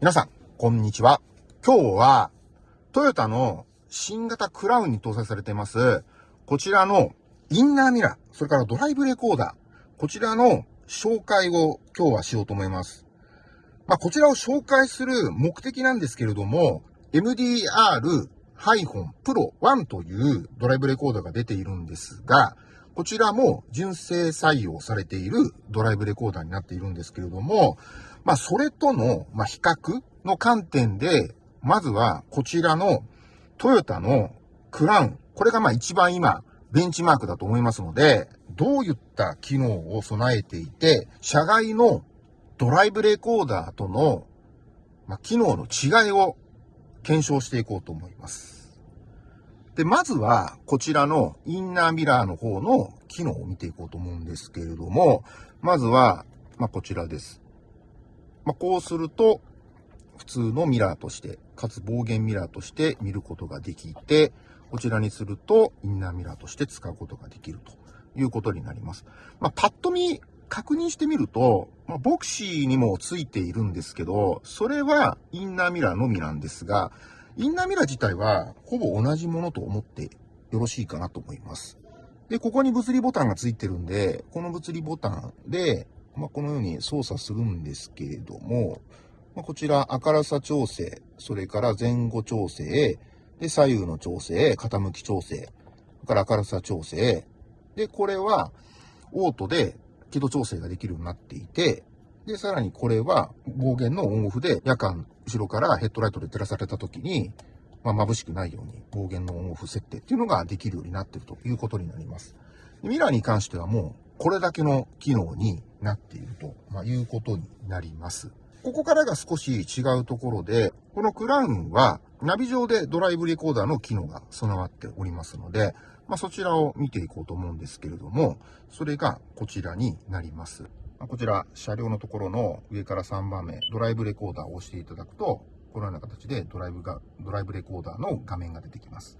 皆さん、こんにちは。今日は、トヨタの新型クラウンに搭載されています、こちらのインナーミラー、それからドライブレコーダー、こちらの紹介を今日はしようと思います。まあ、こちらを紹介する目的なんですけれども、MDR-Pro 1というドライブレコーダーが出ているんですが、こちらも純正採用されているドライブレコーダーになっているんですけれども、まあ、それとの、ま、比較の観点で、まずは、こちらのトヨタのクラウン。これがまあ一番今、ベンチマークだと思いますので、どういった機能を備えていて、車外のドライブレコーダーとの、ま、機能の違いを検証していこうと思います。で、まずは、こちらのインナーミラーの方の機能を見ていこうと思うんですけれども、まずは、まあ、こちらです。まあ、こうすると、普通のミラーとして、かつ暴言ミラーとして見ることができて、こちらにするとインナーミラーとして使うことができるということになります。まあ、パッと見確認してみると、まあ、ボクシーにもついているんですけど、それはインナーミラーのみなんですが、インナーミラー自体はほぼ同じものと思ってよろしいかなと思います。で、ここに物理ボタンがついてるんで、この物理ボタンでまあ、このように操作するんですけれども、まあ、こちら明るさ調整、それから前後調整、で、左右の調整、傾き調整、それから明るさ調整、で、これはオートで輝度調整ができるようになっていて、で、さらにこれは暴言のオンオフで夜間後ろからヘッドライトで照らされた時に、まあ、眩しくないように暴言のオンオフ設定っていうのができるようになっているということになります。ミラーに関してはもうこれだけの機能になっていると、まあ、いうことになります。ここからが少し違うところで、このクラウンはナビ上でドライブレコーダーの機能が備わっておりますので、まあ、そちらを見ていこうと思うんですけれども、それがこちらになります。こちら、車両のところの上から3番目、ドライブレコーダーを押していただくと、このような形でドライブが、ドライブレコーダーの画面が出てきます。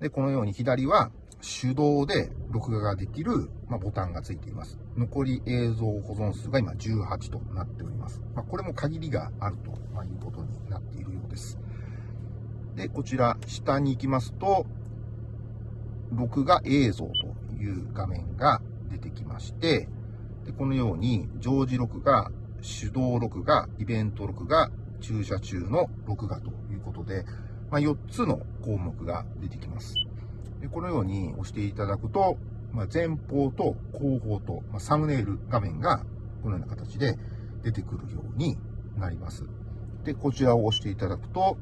で、このように左は手動で録画ができる、ま、ボタンがついています。残り映像保存数が今18となっております。ま、これも限りがあるということになっているようです。で、こちら下に行きますと、録画映像という画面が出てきまして、でこのように常時録画、手動録画、イベント録画、駐車中の録画ということで、まあ、4つの項目が出てきます。でこのように押していただくと、まあ、前方と後方と、まあ、サムネイル画面がこのような形で出てくるようになります。で、こちらを押していただくと、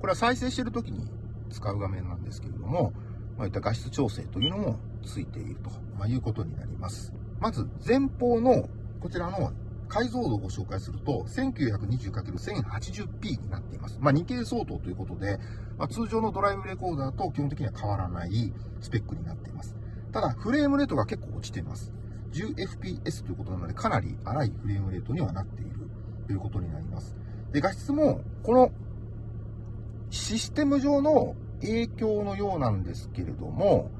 これは再生している時に使う画面なんですけれども、まあ、いった画質調整というのもついていると、まいうことになります。まず前方のこちらの解像度をご紹介すると、1920×1080p になっています。まあ、2K 相当ということで、まあ、通常のドライブレコーダーと基本的には変わらないスペックになっています。ただ、フレームレートが結構落ちています。10fps ということなので、かなり荒いフレームレートにはなっているということになります。で、画質も、このシステム上の影響のようなんですけれども、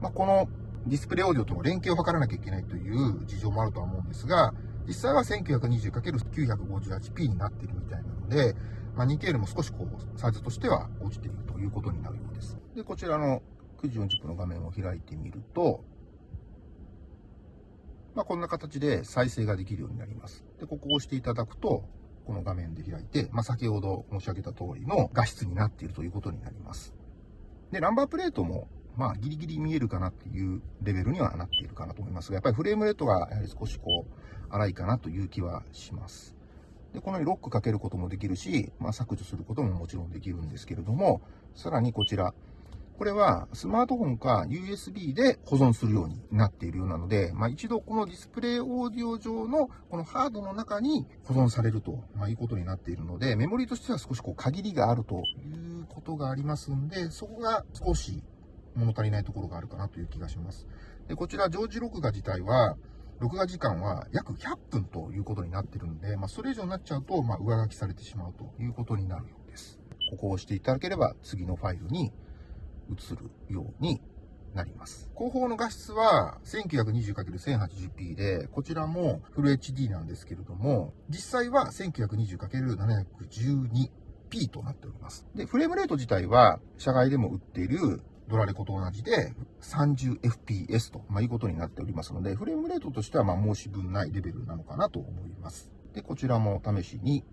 まあ、このディスプレイオーディオとの連携を図らなきゃいけないという事情もあるとは思うんですが、実際は 1920×958p になっているみたいなので、まあ、2K よりも少しこう、サイズとしては落ちているということになるようです。で、こちらの9時40分の画面を開いてみると、まあ、こんな形で再生ができるようになります。で、ここを押していただくと、この画面で開いて、まあ、先ほど申し上げた通りの画質になっているということになります。で、ナンバープレートもまあ、ギリギリ見えるかなっていうレベルにはなっているかなと思いますが、やっぱりフレームレートがやはり少しこう、荒いかなという気はします。で、このようにロックかけることもできるし、まあ、削除することももちろんできるんですけれども、さらにこちら、これはスマートフォンか USB で保存するようになっているようなので、まあ、一度このディスプレイオーディオ上のこのハードの中に保存されると、まいうことになっているので、メモリとしては少しこう限りがあるということがありますんで、そこが少し物足りないところがあるかなという気がします。で、こちら常時録画自体は、録画時間は約100分ということになってるので、まあ、それ以上になっちゃうと、まあ、上書きされてしまうということになるようです。ここを押していただければ、次のファイルに移るようになります。後方の画質は 1920×1080p で、こちらもフル HD なんですけれども、実際は 1920×712p となっております。で、フレームレート自体は、社外でも売っているドラレコと同じで 30fps と、まあ、いうことになっておりますので、フレームレートとしてはま申し分ないレベルなのかなと思います。で、こちらも試しに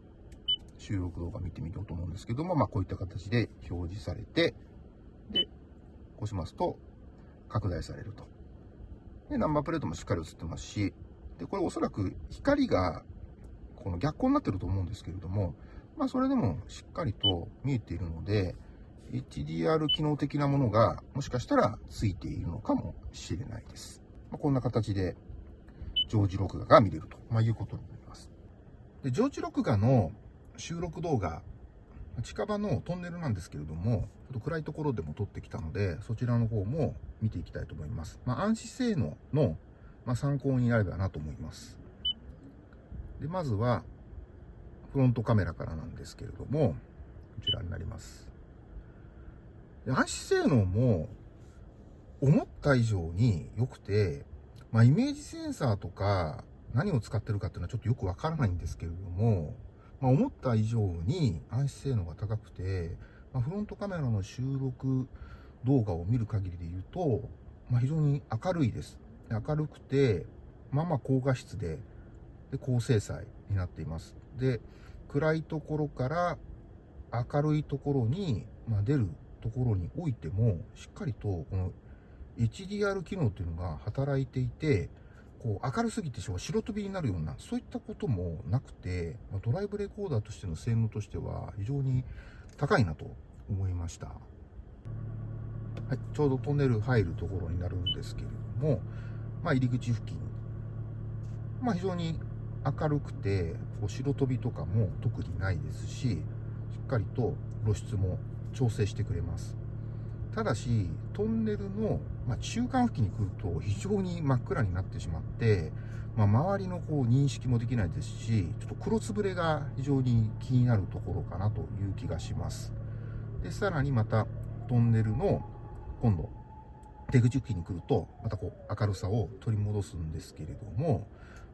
収録動画見てみようと思うんですけども、まあ、こういった形で表示されて、で、押しますと拡大されると。で、ナンバープレートもしっかり映ってますし、で、これおそらく光がこの逆光になってると思うんですけれども、まあ、それでもしっかりと見えているので、HDR 機能的なものがもしかしたらついているのかもしれないです。まあ、こんな形で常時録画が見れると、まあ、いうことになります。で、常時録画の収録動画、近場のトンネルなんですけれども、ちょっと暗いところでも撮ってきたので、そちらの方も見ていきたいと思います。まあ、暗視性能の、ま、参考になればなと思います。で、まずは、フロントカメラからなんですけれども、こちらになります。暗視性能も、思った以上に良くて、まあ、イメージセンサーとか、何を使ってるかっていうのはちょっとよくわからないんですけれども、まあ、思った以上に暗視性能が高くて、まあ、フロントカメラの収録動画を見る限りで言うと、まあ、非常に明るいです。明るくて、まあまあ高画質で、で高精細になっています。で、暗いところから明るいところに、まあ、出るところにおいても、しっかりとこの HDR 機能っていうのが働いていて、こう明るすぎて白飛びになるような、そういったこともなくて、ドライブレコーダーとしての性能としては非常に高いなと思いました。はい、ちょうどトンネル入るところになるんですけれども、まあ、入り口付近、まあ、非常に明るくて、こう白飛びとかも特にないですし、しっかりと露出も調整してくれます。ただし、トンネルの、ま中間付近に来ると非常に真っ暗になってしまって、まあ、周りのこう認識もできないですし、ちょっと黒つぶれが非常に気になるところかなという気がします。で、さらにまたトンネルの今度、出口付近に来ると、またこう明るさを取り戻すんですけれども、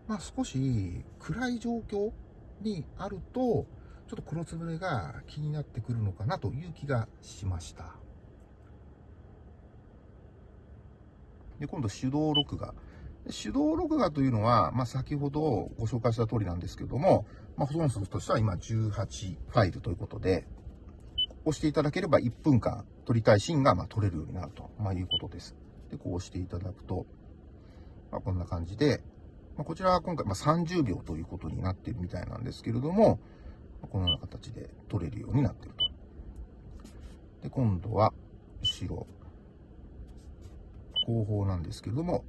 まあ少し暗い状況にあると、ちょっと黒つぶれが気になってくるのかなという気がしました。で、今度手動録画。手動録画というのは、まあ、先ほどご紹介した通りなんですけれども、まあ、保存数としては今18ファイルということで、押していただければ1分間撮りたいシーンがま撮れるようになると、まあ、いうことです。で、こう押していただくと、まあ、こんな感じで、ま、こちらは今回ま30秒ということになっているみたいなんですけれども、このような形で撮れるようになっていると。で、今度は後ろ。後方なんですけれども、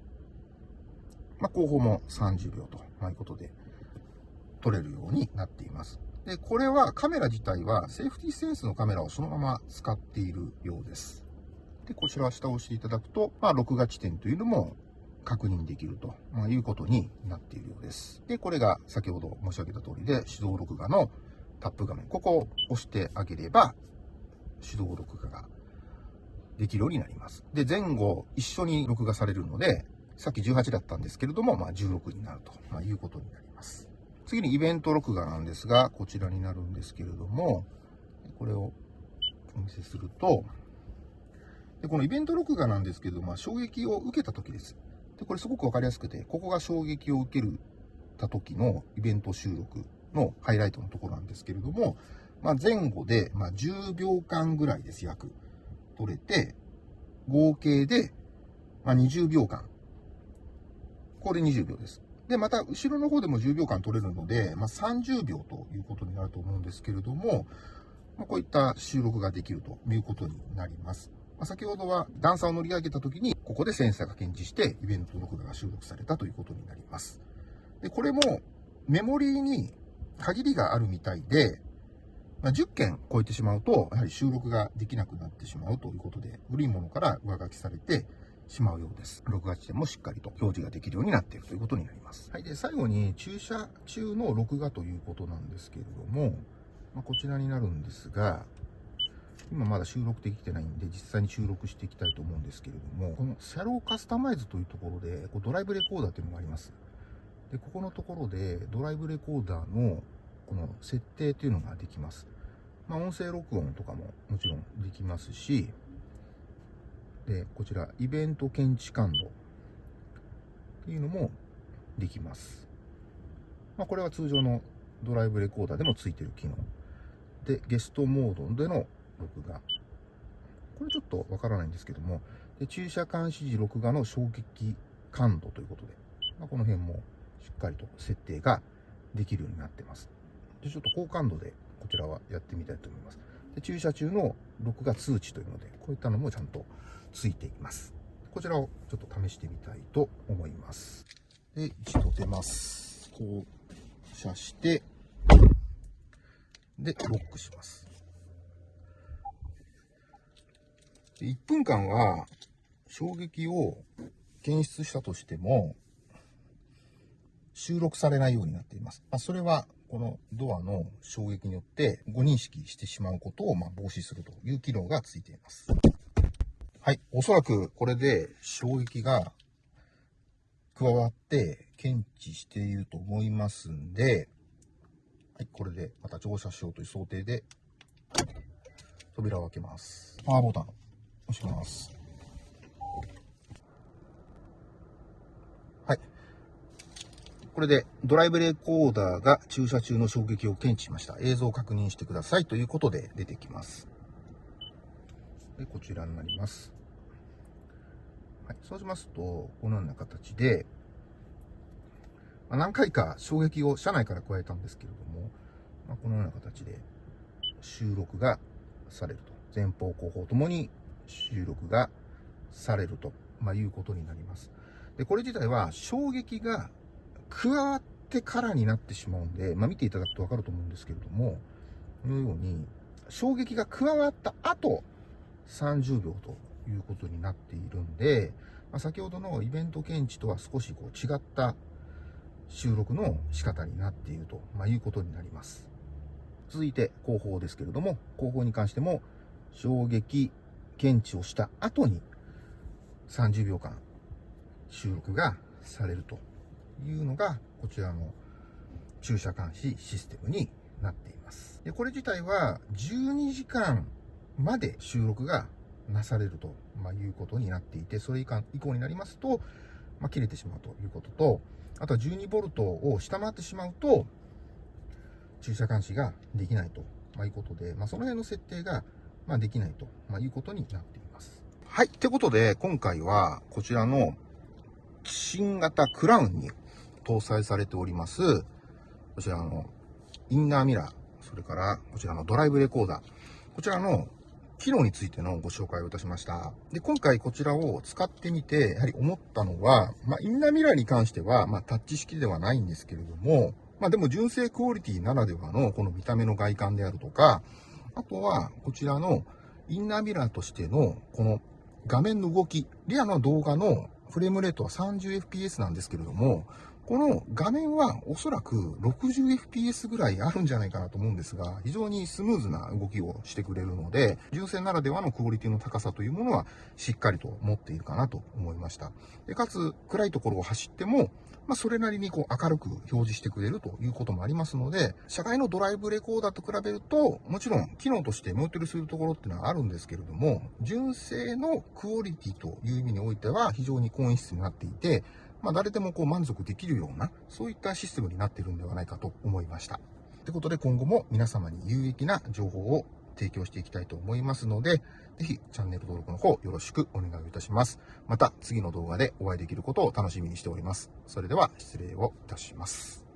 まあ、後方も30秒ということで撮れるようになっています。で、これはカメラ自体はセーフティーセンスのカメラをそのまま使っているようです。で、こちらは下を押していただくと、まあ、録画地点というのも確認できると、ま、いうことになっているようです。で、これが先ほど申し上げた通りで手動録画のタップ画面。ここを押してあげれば手動録画ができるようになります。で、前後一緒に録画されるので、さっき18だったんですけれども、まあ、16になると、まいうことになります。次にイベント録画なんですが、こちらになるんですけれども、これをお見せすると、でこのイベント録画なんですけども、衝撃を受けた時です。で、これすごくわかりやすくて、ここが衝撃を受けるた時のイベント収録のハイライトのところなんですけれども、まあ、前後で、ま10秒間ぐらいです、約。取れて、合計で、ま20秒間。これ20秒です。で、また、後ろの方でも10秒間取れるので、まあ、30秒ということになると思うんですけれども、ま、こういった収録ができるということになります。ま、先ほどは段差を乗り上げた時に、ここでセンサーが検知して、イベント録画が収録されたということになります。で、これも、メモリーに限りがあるみたいで、まあ、10件超えてしまうと、やはり収録ができなくなってしまうということで、古いものから上書きされてしまうようです。録画地点もしっかりと表示ができるようになっているということになります。はい。で、最後に駐車中の録画ということなんですけれども、まあ、こちらになるんですが、今まだ収録できてないんで、実際に収録していきたいと思うんですけれども、このシャローカスタマイズというところで、こうドライブレコーダーっていうのがあります。で、ここのところで、ドライブレコーダーのこの設定っていうのができます。まあ、音声録音とかももちろんできますし、で、こちら、イベント検知感度っていうのもできます。まあ、これは通常のドライブレコーダーでもついてる機能。で、ゲストモードでの録画。これちょっとわからないんですけども、で駐車監視時録画の衝撃感度ということで、まあ、この辺もしっかりと設定ができるようになってます。で、ちょっと高感度でこちらはやってみたいと思います。で駐車中の録画通知というので、こういったのもちゃんとついています。こちらをちょっと試してみたいと思います。で、一度出ます。こう、して、で、ロックします。1分間は衝撃を検出したとしても、収録されないようになっています。まあ、それは、このドアの衝撃によって誤認識してしまうことをま防止するという機能がついています。はい。おそらくこれで衝撃が加わって検知していると思いますんで、はい。これでまた乗車しようという想定で扉を開けます。パワーボタン押します。はい。これでドライブレコーダーが駐車中の衝撃を検知しました。映像を確認してくださいということで出てきます。で、こちらになります。はい。そうしますと、このような形で、まあ、何回か衝撃を車内から加えたんですけれども、まあ、このような形で収録がされると。前方後方ともに収録がされると、まあ、いうことになります。で、これ自体は衝撃が加わってからになってしまうんで、まあ、見ていただくとわかると思うんですけれども、このように、衝撃が加わった後、30秒ということになっているんで、まあ、先ほどのイベント検知とは少しこう違った収録の仕方になっていると、まあ、いうことになります。続いて後方ですけれども、後方に関しても衝撃検知をした後に30秒間収録がされるというのがこちらの駐車監視システムになっています。でこれ自体は12時間まで収録がなされると、まいうことになっていて、それ以降になりますと、まあ、切れてしまうということと、あとは 12V を下回ってしまうと、駐車監視ができないと、まいうことで、まあ、その辺の設定がま、できないと、まいうことになっています。はい。ってことで、今回はこちらの新型クラウンに搭載されております、こちらのインナーミラー、それからこちらのドライブレコーダー、こちらの機能についてのご紹介をいたしました。で、今回こちらを使ってみて、やはり思ったのは、まあ、インナーミラーに関しては、まあ、タッチ式ではないんですけれども、まあ、でも純正クオリティならではのこの見た目の外観であるとか、あとは、こちらのインナーミラーとしての、この画面の動き、リアの動画のフレームレートは 30fps なんですけれども、この画面はおそらく 60fps ぐらいあるんじゃないかなと思うんですが、非常にスムーズな動きをしてくれるので、純正ならではのクオリティの高さというものはしっかりと持っているかなと思いました。でかつ、暗いところを走っても、まあ、それなりにこう明るく表示してくれるということもありますので、社外のドライブレコーダーと比べると、もちろん機能としてムートルするところっていうのはあるんですけれども、純正のクオリティという意味においては非常に高音質になっていて、まあ、誰でもこう満足できるような、そういったシステムになっているんではないかと思いました。ということで今後も皆様に有益な情報を提供していきたいと思いますので、ぜひチャンネル登録の方よろしくお願いいたします。また次の動画でお会いできることを楽しみにしております。それでは失礼をいたします。